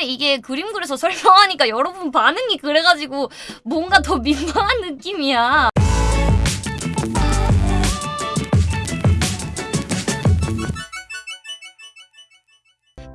근데 이게 그림 그려서 설명하니까 여러분 반응이 그래가지고 뭔가 더 민망한 느낌이야.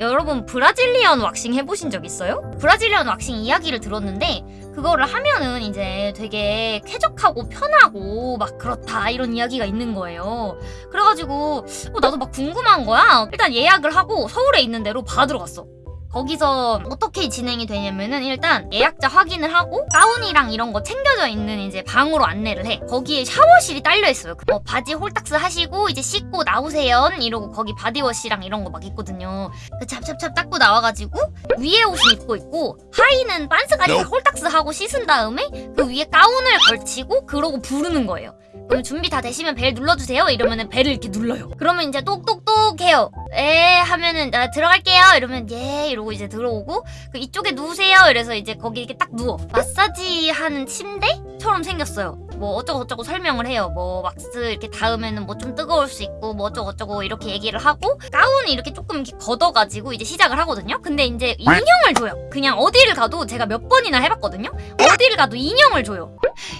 여러분 브라질리언 왁싱 해보신 적 있어요? 브라질리언 왁싱 이야기를 들었는데 그거를 하면은 이제 되게 쾌적하고 편하고 막 그렇다 이런 이야기가 있는 거예요. 그래가지고 어, 나도 막 궁금한 거야. 일단 예약을 하고 서울에 있는 데로 받으러 갔어. 거기서 어떻게 진행이 되냐면은 일단 예약자 확인을 하고 가운이랑 이런 거 챙겨져 있는 이제 방으로 안내를 해. 거기에 샤워실이 딸려 있어요. 어, 바지 홀딱스 하시고 이제 씻고 나오세요. 이러고 거기 body wash랑 이런 거 막 있거든요. 그 찹찹찹 닦고 나와가지고 위에 옷을 입고 있고 하의는 빤스까지 다 홀딱스 하고 씻은 다음에 그 위에 가운을 걸치고 그러고 부르는 거예요. 그럼 준비 다 되시면 벨 눌러주세요. 이러면은 벨을 이렇게 눌러요. 그러면 이제 똑똑똑 해요. 에 하면은 나 들어갈게요. 이러면 예 이러고 이제 들어오고 그 이쪽에 누우세요. 이래서 이제 거기 이렇게 딱 누워. 마사지 하는 침대처럼 생겼어요. 뭐 어쩌고저쩌고 설명을 해요. 뭐 왁스 이렇게 닿으면은 뭐 좀 뜨거울 수 있고 뭐 어쩌고저쩌고 이렇게 얘기를 하고 가운을 이렇게 조금 이렇게 걷어가지고 이제 시작을 하거든요. 근데 이제 인형을 줘요. 그냥 어디를 가도 제가 몇 번이나 해봤거든요. 어디를 가도 인형을 줘요.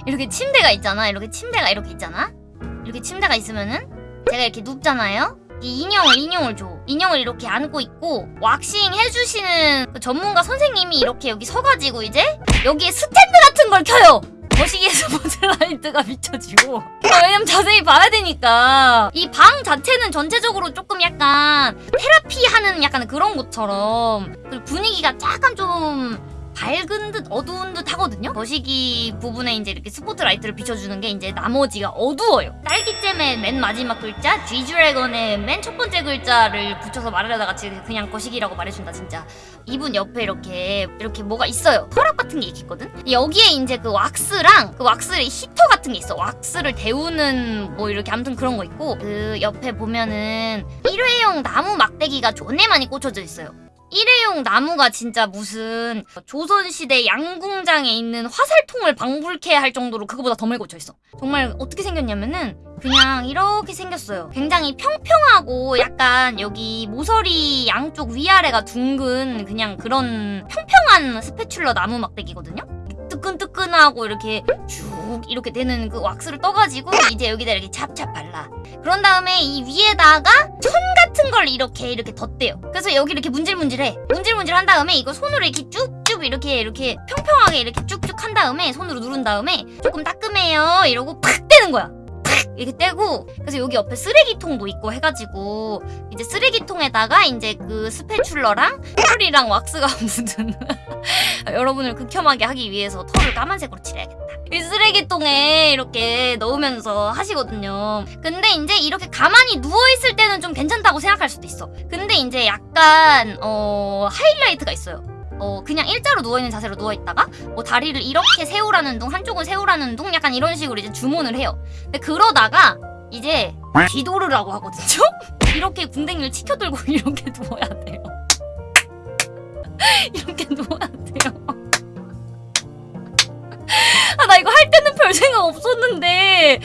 이렇게 침대가 있잖아. 이렇게 침대가 이렇게 있잖아. 이렇게 침대가 있으면은 제가 이렇게 눕잖아요. 이 인형을 인형을 줘. 인형을 이렇게 안고 있고 왁싱 해주시는 그 전문가 선생님이 이렇게 여기 서가지고 이제 여기에 스탠드 같은 걸 켜요. 거시기에서 스포트라이트가 비춰지고 어, 왜냐면 자세히 봐야 되니까 이 방 자체는 전체적으로 조금 약간 테라피 하는 약간 그런 곳처럼 분위기가 약간 좀 밝은 듯 어두운 듯 하거든요? 거시기 부분에 이제 이렇게 스포트라이트를 비춰주는 게 이제 나머지가 어두워요. 딸기잼의 맨 마지막 글자 G드래곤의 맨 첫 번째 글자를 붙여서 말하려다가 그냥 거시기라고 말해준다 진짜. 이분 옆에 이렇게 이렇게 뭐가 있어요. 서랍 같은 게 있거든? 여기에 이제 그 왁스랑 그 왁스의 히터 같은 게 있어. 왁스를 데우는 뭐 이렇게 아무튼 그런 거 있고 그 옆에 보면은 일회용 나무 막대기가 존내 많이 꽂혀져 있어요 일회용 나무가 진짜 무슨 조선시대 양궁장에 있는 화살통을 방불케 할 정도로 그거보다 더 멀고 져있어. 정말 어떻게 생겼냐면은 그냥 이렇게 생겼어요. 굉장히 평평하고 약간 여기 모서리 양쪽 위아래가 둥근 그냥 그런 평평한 스패출러 나무 막대기거든요. 뜨끈뜨끈하고 이렇게 쭉 이렇게 되는 그 왁스를 떠가지고 이제 여기다 이렇게 찹찹 발라. 그런 다음에 이 위에다가 천 같은 걸 이렇게 이렇게 덧대요. 그래서 여기 이렇게 문질문질해. 문질문질 한 다음에 이거 손으로 이렇게 쭉쭉 이렇게 이렇게 평평하게 이렇게 쭉쭉 한 다음에 손으로 누른 다음에 조금 따끔해요. 이러고 팍 떼는 거야 이렇게 떼고 그래서 여기 옆에 쓰레기통도 있고 해가지고 이제 쓰레기통에다가 이제 그 스패출러랑 털이랑 왁스가 묻은 여러분을 극혐하게 하기 위해서 털을 까만색으로 칠해야겠다. 이 쓰레기통에 이렇게 넣으면서 하시거든요. 근데 이제 이렇게 가만히 누워있을 때는 좀 괜찮다고 생각할 수도 있어. 근데 이제 약간 어 하이라이트가 있어요 어 그냥 일자로 누워있는 자세로 누워있다가 뭐 다리를 이렇게 세우라는 둥 한쪽은 세우라는 둥 약간 이런 식으로 이제 주문을 해요 근데 그러다가 이제 뒤도르라고 하거든요? 이렇게 궁뎅이를 치켜들고 이렇게 누워야 돼요 이렇게 누워야 돼요 아 나 이거 할 때는 별 생각 없었는데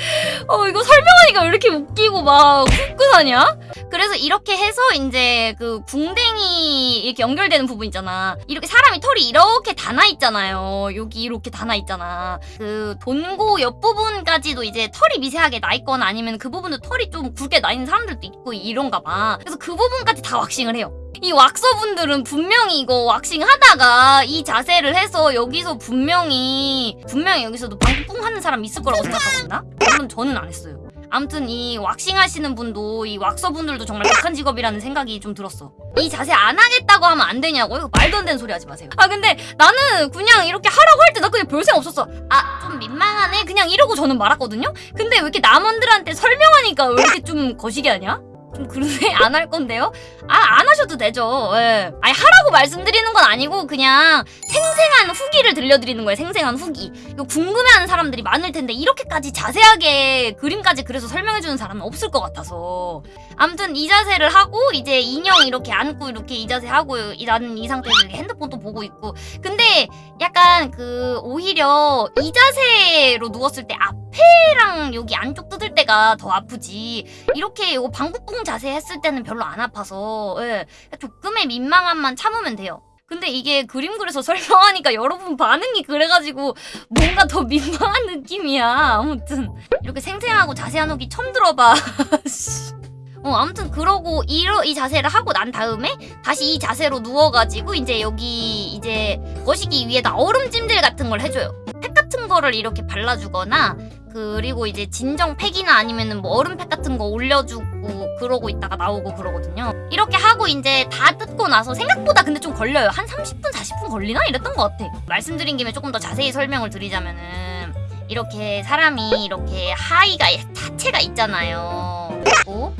어 이거 설명하니까 왜 이렇게 웃기고 막 후끈하냐? 그래서 이렇게 해서 이제 그 궁뎅이 이렇게 연결되는 부분 있잖아. 이렇게 사람이 털이 이렇게 다 나 있잖아요. 여기 이렇게 다 나 있잖아. 그 돈고 옆부분까지도 이제 털이 미세하게 나 있거나 아니면 그 부분도 털이 좀 굵게 나 있는 사람들도 있고 이런가 봐. 그래서 그 부분까지 다 왁싱을 해요. 이 왁서분들은 분명히 이거 왁싱 하다가 이 자세를 해서 여기서 분명히 분명히 여기서도 방풍 하는 사람 있을 거라고 물론 저는 안 했어요 아무튼 이 왁싱 하시는 분도 이 왁서분들도 정말 극한 직업이라는 생각이 좀 들었어. 이 자세 안 하겠다고 하면 안 되냐고 이거 말도 안 되는 소리 하지 마세요. 아 근데 나는 그냥 이렇게 하라고 할 때 나 그냥 별 생각 없었어. 아 좀 민망하네. 그냥 이러고 저는 말았거든요? 근데 왜 이렇게 남원들한테 설명하니까 왜 이렇게 좀 거시기 하냐? 좀 그러네. 안 할 건데요? 아 안 하셔도 되죠. 예. 아니 하라고 말씀드리는 건 아니고 그냥 생생한 후기를 들려드리는 거예요. 생생한 후기. 이거 궁금해하는 사람들이 많을 텐데 이렇게까지 자세하게 그림까지 그래서 설명해주는 사람은 없을 것 같아서. 아무튼 이 자세를 하고 이제 인형 이렇게 안고 이렇게 이 자세 하고 나는 이 상태에서 핸드폰도 보고 있고. 근데 약간 그 오히려 이 자세로 누웠을 때앞 에랑 여기 안쪽 뜯을 때가 더 아프지 이렇게 이거 방구뿡 자세 했을 때는 별로 안 아파서 예. 조금의 민망함만 참으면 돼요 근데 이게 그림 그려서 설명하니까 여러분 반응이 그래가지고 뭔가 더 민망한 느낌이야. 아무튼 이렇게 생생하고 자세한 후기 처음 들어봐. 씨. 어 아무튼 그러고 이러 이 자세를 하고 난 다음에 다시 이 자세로 누워가지고 이제 여기 이제 거시기 위에다 얼음 찜질 같은 걸 해줘요. 팩 같은 거를 이렇게 발라주거나 그리고 이제 진정 팩이나 아니면은 뭐 얼음팩 같은 거 올려주고 그러고 있다가 나오고 그러거든요. 이렇게 하고 이제 다 뜯고 나서 생각보다 근데 좀 걸려요. 한 30분, 40분 걸리나? 이랬던 것 같아. 말씀드린 김에 조금 더 자세히 설명을 드리자면은 이렇게 사람이 이렇게 하의가 자체가 있잖아요. 그리고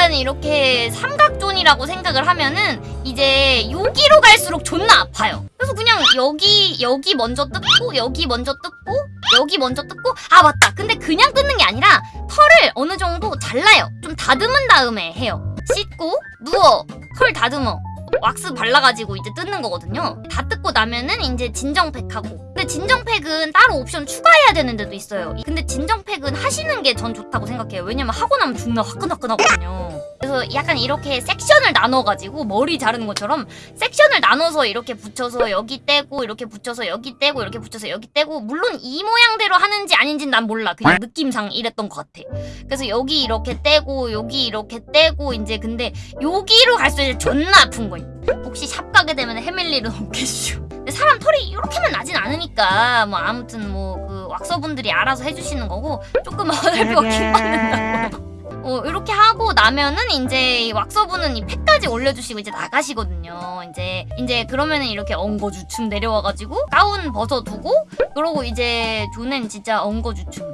약간 이렇게 삼각존이라고 생각을 하면은 이제 여기로 갈수록 존나 아파요. 그래서 그냥 여기 여기 먼저 뜯고 여기 먼저 뜯고 여기 먼저 뜯고 아 맞다. 근데 그냥 뜯는 게 아니라 털을 어느 정도 잘라요. 좀 다듬은 다음에 해요. 씻고 누워 털 다듬어. 왁스 발라가지고 이제 뜯는 거거든요. 다 뜯고 나면은 이제 진정팩하고. 근데 진정팩은 따로 옵션 추가해야 되는 데도 있어요. 근데 진정팩은 하시는 게 전 좋다고 생각해요. 왜냐면 하고 나면 존나 화끈화끈하거든요. 그래서 약간 이렇게 섹션을 나눠가지고 머리 자르는 것처럼 섹션을 나눠서 이렇게 붙여서 여기 떼고 이렇게 붙여서 여기 떼고 이렇게 붙여서 여기 떼고 물론 이 모양대로 하는지 아닌지는 난 몰라. 그냥 느낌상 이랬던 것 같아. 그래서 여기 이렇게 떼고 여기 이렇게 떼고 이제 근데 여기로 갈수록 존나 아픈 거임. 혹시 샵 가게 되면 일은 없겠슈. 근데 사람 털이 이렇게만 나진 않으니까 뭐 아무튼 뭐 그 왁서분들이 알아서 해주시는 거고 조금 어설프고 킹받는다고. 어, 이렇게 하고 나면은 이제 이 왁서분은 이 팩까지 올려주시고 이제 나가시거든요. 이제 이제 그러면은 이렇게 엉거주춤 내려와가지고 가운 벗어두고 그러고 이제 조는 진짜 엉거주춤,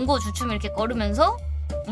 엉거주춤 이렇게 걸으면서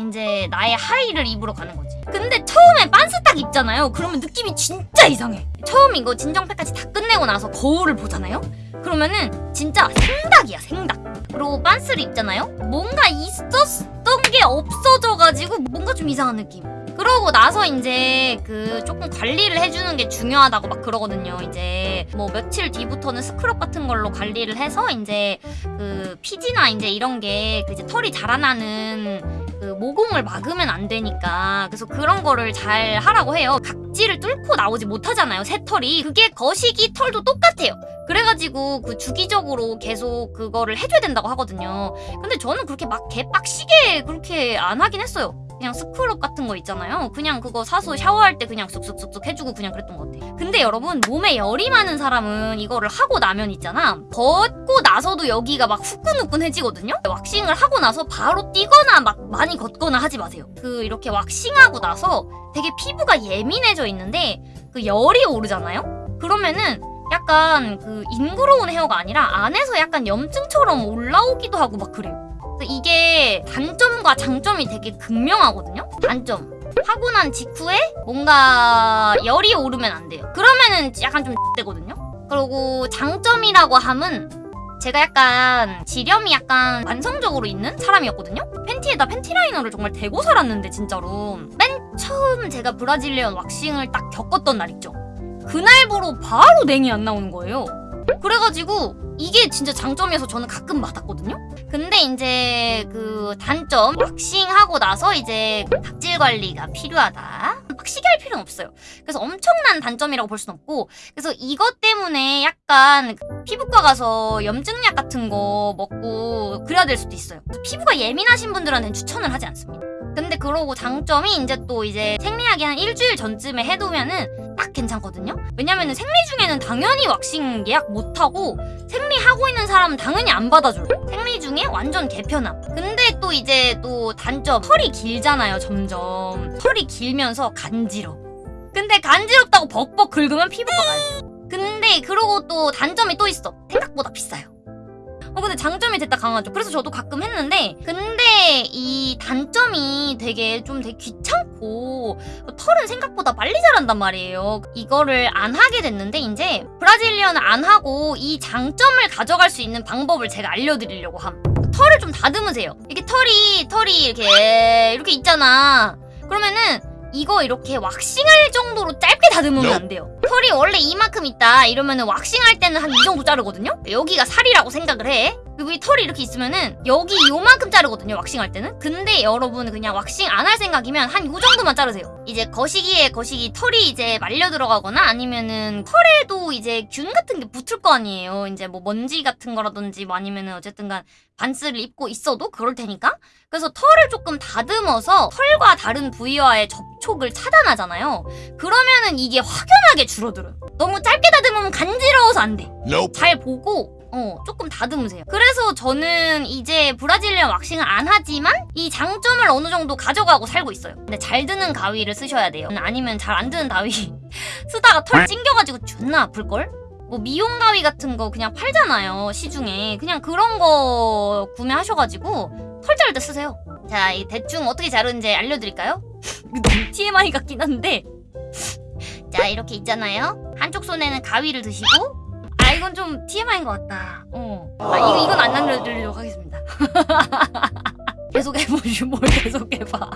이제 나의 하의를 입으러 가는 거지. 근데 처음에 빤스 딱 입잖아요. 그러면 느낌이 진짜 이상해. 처음 이거 진정팩까지 다 끝내고 나서 거울을 보잖아요. 그러면은 진짜 생닭이야 생닭. 그리고 빤스를 입잖아요. 뭔가 있었던 게 없어져가지고 뭔가 좀 이상한 느낌. 그러고 나서 이제 그 조금 관리를 해주는 게 중요하다고 막 그러거든요. 이제 뭐 며칠 뒤부터는 스크럽 같은 걸로 관리를 해서 이제 그 피지나 이제 이런 게 그 이제 털이 자라나는 그 모공을 막으면 안 되니까 그래서 그런 거를 잘 하라고 해요. 각질을 뚫고 나오지 못하잖아요. 새 털이 그게 거시기 털도 똑같아요. 그래가지고 그 주기적으로 계속 그거를 해줘야 된다고 하거든요. 근데 저는 그렇게 막 개빡시게 그렇게 안 하긴 했어요. 그냥 스크럽 같은 거 있잖아요. 그냥 그거 사서 샤워할 때 그냥 쑥쑥쑥쑥 해주고 그냥 그랬던 것 같아. 근데 여러분 몸에 열이 많은 사람은 이거를 하고 나면 있잖아. 벗고 나서도 여기가 막 후끈후끈해지거든요. 왁싱을 하고 나서 바로 뛰거나 막 많이 걷거나 하지 마세요. 그 이렇게 왁싱하고 나서 되게 피부가 예민해져 있는데 그 열이 오르잖아요. 그러면은 약간 그 ingrown hair가 아니라 안에서 약간 염증처럼 올라오기도 하고 막 그래요. 이게 단점과 장점이 되게 극명하거든요. 단점. 하고 난 직후에 뭔가 열이 오르면 안 돼요. 그러면은 약간 좀 되거든요. 그리고 장점이라고 함은 제가 약간 질염이 약간 만성적으로 있는 사람이었거든요. 팬티에다 panty liner를 정말 대고 살았는데 진짜로 맨 처음 제가 Brazilian waxing을 딱 겪었던 날 있죠. 그날부로 바로 냉이 안 나오는 거예요. 그래가지고 이게 진짜 장점이어서 저는 가끔 받았거든요. 근데 이제 그 단점 왁싱하고 나서 이제 각질 관리가 필요하다. 빡시게 할 필요는 없어요. 그래서 엄청난 단점이라고 볼 순 없고 그래서 이것 때문에 약간 피부과 가서 염증약 같은 거 먹고 그래야 될 수도 있어요. 피부가 예민하신 분들한테는 추천을 하지 않습니다. 근데 그러고 장점이 이제 또 이제 생리하기 한 일주일 전쯤에 해두면은 딱 괜찮거든요. 왜냐면은 생리 중에는 당연히 왁싱 예약 못하고 생리하고 있는 사람은 당연히 안 받아줘요. 생리 중에 완전 개편함. 근데 또 이제 또 단점 털이 길잖아요 점점. 털이 길면서 간지러. 근데 간지럽다고 벅벅 긁으면 피부과 가야 돼요. 근데 그러고 또 단점이 또 있어. 생각보다 비싸요. 어 근데 장점이 됐다 강하죠. 그래서 저도 가끔 했는데 근데 이 단점이 되게 좀 되게 귀찮고 털은 생각보다 빨리 자란단 말이에요. 이거를 안 하게 됐는데 이제 브라질리언을 안 하고 이 장점을 가져갈 수 있는 방법을 제가 알려드리려고 함. 털을 좀 다듬으세요. 이게 털이 털이 이렇게 이렇게 있잖아. 그러면은 이거 이렇게 왁싱할 정도로 짧게 다듬으면 안 돼요. 털이 원래 이만큼 있다 이러면은 왁싱할 때는 한 이 정도 자르거든요. 여기가 살이라고 생각을 해. 그리고 이 털이 이렇게 있으면은 여기 요만큼 자르거든요 왁싱할 때는. 근데 여러분 그냥 왁싱 안 할 생각이면 한 요 정도만 자르세요. 이제 거시기에 거시기 털이 이제 말려 들어가거나 아니면은 털에도 이제 균 같은 게 붙을 거 아니에요. 이제 뭐 먼지 같은 거라든지 뭐 아니면은 어쨌든 간 반스를 입고 있어도 그럴 테니까. 그래서 털을 조금 다듬어서 털과 다른 부위와의 접촉을 차단하잖아요. 그러면은 이게 확연하게 줄어들어요. 너무 짧게 다듬으면 간지러워서 안돼. Nope. 잘 보고 어 조금 다듬으세요. 그래서 저는 이제 브라질리언 왁싱을 안 하지만 이 장점을 어느 정도 가져가고 살고 있어요. 근데 잘 드는 가위를 쓰셔야 돼요. 아니면 잘 안 드는 가위 쓰다가 털 찡겨가지고 존나 아플 걸? 뭐 미용 가위 같은 거 그냥 팔잖아요 시중에 그냥 그런 거 구매하셔가지고 털 자를 때 쓰세요. 자, 이 대충 어떻게 자르는지 알려드릴까요? 너무 TMI 같긴 한데 자 이렇게 있잖아요. 한쪽 손에는 가위를 드시고 아 이건 좀 TMI인 것 같다. 어. 아 이거 이건 안 알려드리도록 하겠습니다. 계속 해보시 뭘 계속 해봐.